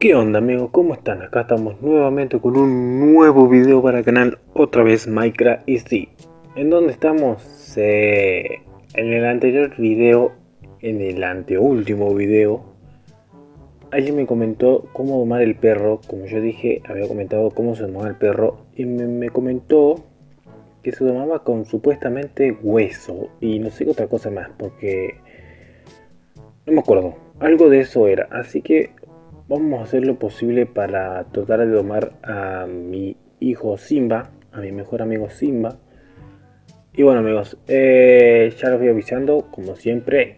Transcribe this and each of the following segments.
¿Qué onda amigos? ¿Cómo están? Acá estamos nuevamente con un nuevo video para el canal, otra vez Minecraft y sí, ¿en dónde estamos? en el anterior video, en el anteúltimo video, alguien me comentó cómo domar el perro, como yo dije, había comentado cómo se domaba el perro y me, comentó que se domaba con supuestamente hueso y no sé qué otra cosa más, porque no me acuerdo, algo de eso era, así que vamos a hacer lo posible para tratar de domar a mi hijo Simba, a mi mejor amigo Simba. Y bueno amigos, eh, ya los voy avisando, como siempre,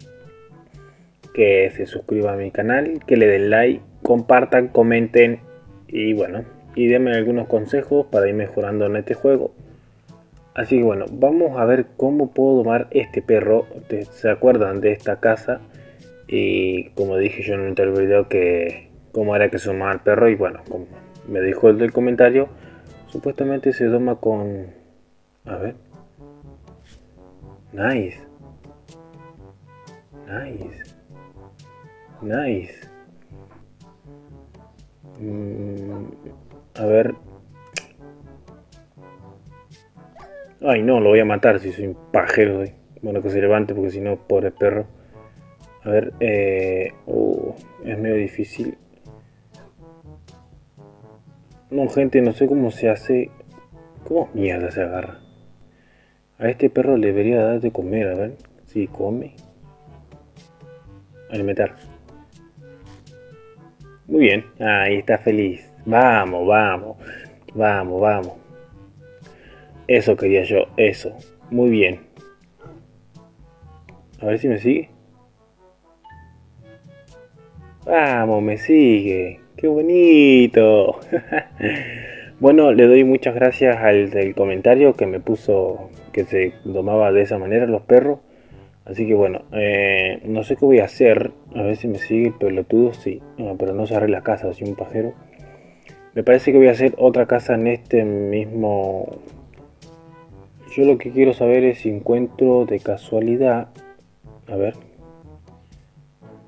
que se suscriban a mi canal, que le den like, compartan, comenten y bueno, y denme algunos consejos para ir mejorando en este juego. Así que bueno, vamos a ver cómo puedo domar este perro. ¿Se acuerdan de esta casa? Y como dije yo en el anterior video que cómo era que se domaba el perro y bueno, como me dijo el del comentario, supuestamente se doma con... A ver. Nice. Nice. Nice. Mm, a ver. Ay, no, lo voy a matar si soy un pajero. Bueno, que se levante porque si no, pobre perro. A ver, eh, uh, es medio difícil. No, gente, no sé cómo se hace. ¿Cómo mierda se agarra? A este perro le debería dar de comer, a ver si come. Alimentar. Muy bien, ahí está feliz. Vamos, vamos, vamos, vamos. Eso quería yo, eso. Muy bien. A ver si me sigue. Vamos, me sigue. ¡Qué bonito! bueno, le doy muchas gracias al comentario que me puso que se domaba de esa manera los perros. Así que bueno, eh, no sé qué voy a hacer. A ver si me sigue el pelotudo. Sí, pero no cerré la casa, así un pajero. Me parece que voy a hacer otra casa en este mismo... Yo lo que quiero saber es si encuentro de casualidad... A ver.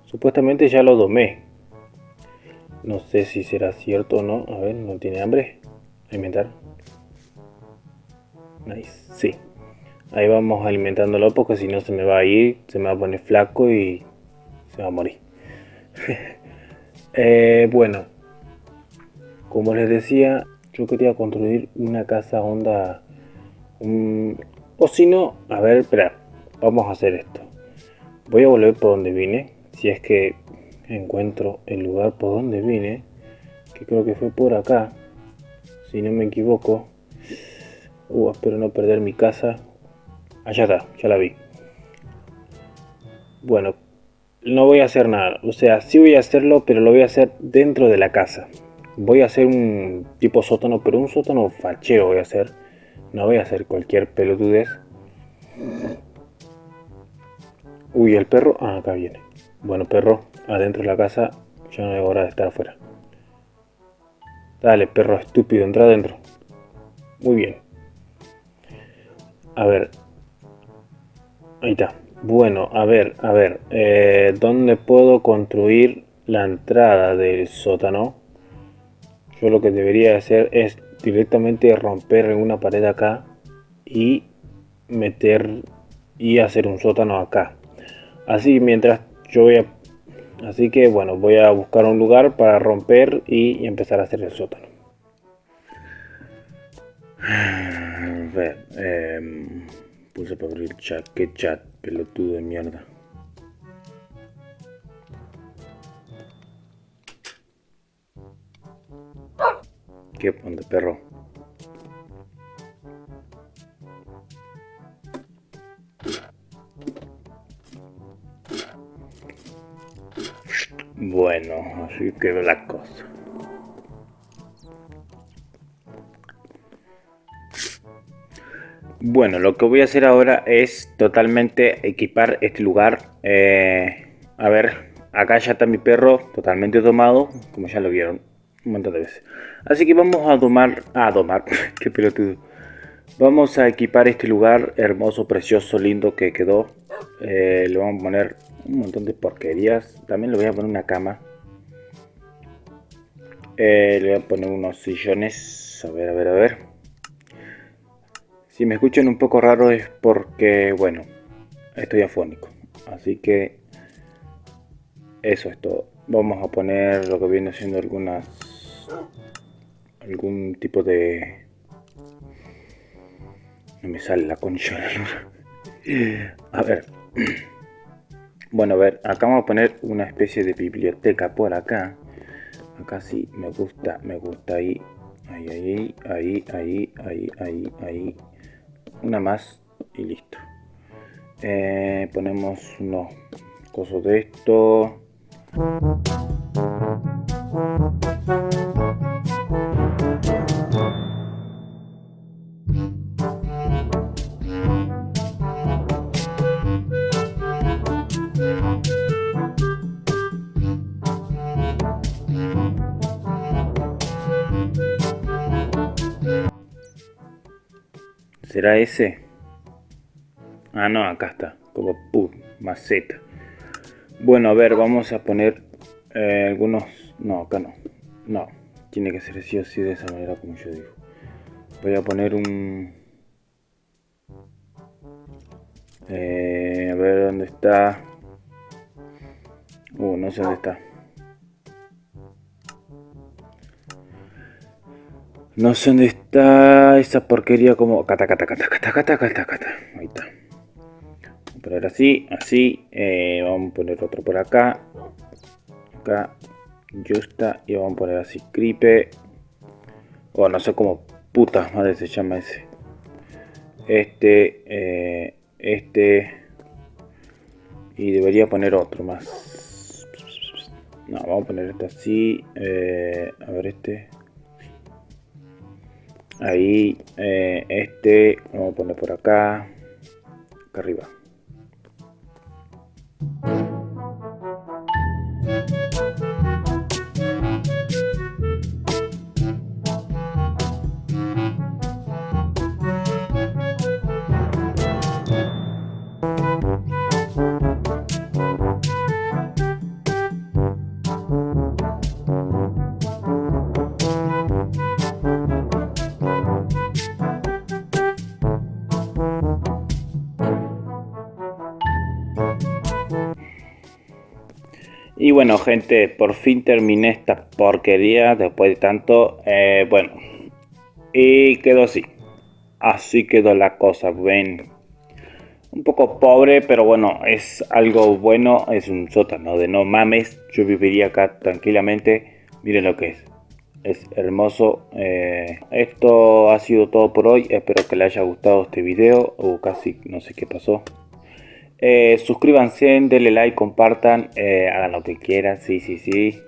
Supuestamente ya lo domé. No sé si será cierto o no. A ver, ¿no tiene hambre? Alimentar. Nice. Sí. Ahí vamos alimentándolo porque si no se me va a ir, se me va a poner flaco y se va a morir. Eh, bueno. Como les decía, yo quería construir una casa onda... o si no, a ver, espera. Vamos a hacer esto. Voy a volver por donde vine. Si es que encuentro el lugar por donde vine, que creo que fue por acá, si no me equivoco. Uh, espero no perder mi casa. Allá está, ya la vi. Bueno, no voy a hacer nada. O sea, sí voy a hacerlo, pero lo voy a hacer dentro de la casa. Voy a hacer un tipo sótano, pero un sótano fachero voy a hacer. No voy a hacer cualquier pelotudez. Uy, el perro. Ah, acá viene. Bueno, perro, adentro de la casa, ya no hay hora de estar afuera. Dale, perro estúpido, entra adentro. Muy bien. A ver. Ahí está. Bueno, a ver, a ver. Eh, ¿Dónde puedo construir la entrada del sótano? Yo lo que debería hacer es directamente romper alguna pared acá y meter y hacer un sótano acá. Así mientras yo voy a Así que bueno, voy a buscar un lugar para romper y empezar a hacer el sótano. A ver, eh, puse para abrir el chat. ¿Qué chat? Pelotudo de mierda. ¿Qué ponte perro? Bueno, así que la cosa. Bueno, lo que voy a hacer ahora es totalmente equipar este lugar. Eh, a ver, acá ya está mi perro totalmente domado, como ya lo vieron un montón de veces. Así que vamos a domar, a domar, qué pelotudo. Vamos a equipar este lugar hermoso, precioso, lindo que quedó. Eh, le vamos a poner un montón de porquerías. También le voy a poner una cama. Eh, le voy a poner unos sillones. A ver, a ver, a ver. Si me escuchan un poco raro es porque, bueno, estoy afónico. Así que eso es todo. Vamos a poner lo que viene siendo algunas algún tipo de no me sale la concha a ver Bueno, a ver, acá vamos a poner una especie de biblioteca por acá. Acá sí, me gusta, me gusta ahí. Ahí, ahí, ahí, ahí, ahí, ahí, ahí. Una más y listo. Eh, ponemos unos cosos de esto. ¿Será ese? Ah, no, acá está. Como pum, maceta. Bueno, a ver, vamos a poner eh, algunos... No, acá no. No, tiene que ser así o así de esa manera como yo digo. Voy a poner un... Eh, a ver dónde está. Uh, no sé dónde está. No sé dónde está esa porquería como... Cata, cata, cata, cata, cata, cata, cata. Ahí está. Vamos a poner así, así. Eh, vamos a poner otro por acá. Acá. Justa. Y vamos a poner así. Cripe. O no sé cómo puta madre se llama ese. Este. Eh, este. Y debería poner otro más. No, vamos a poner este así. Eh, a ver este ahí eh, este vamos a poner por acá acá arriba Y bueno gente, por fin terminé esta porquería después de tanto. Eh, bueno, y quedó así. Así quedó la cosa, ven. Un poco pobre, pero bueno, es algo bueno. Es un sótano de no mames. Yo viviría acá tranquilamente. Miren lo que es. Es hermoso. Eh, esto ha sido todo por hoy. Espero que les haya gustado este video. O casi no sé qué pasó. Eh, suscríbanse, denle like, compartan, eh, hagan lo que quieran, sí, sí, sí.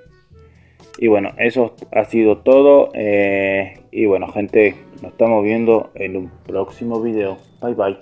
Y bueno, eso ha sido todo. Eh, y bueno, gente, nos estamos viendo en un próximo video. Bye, bye.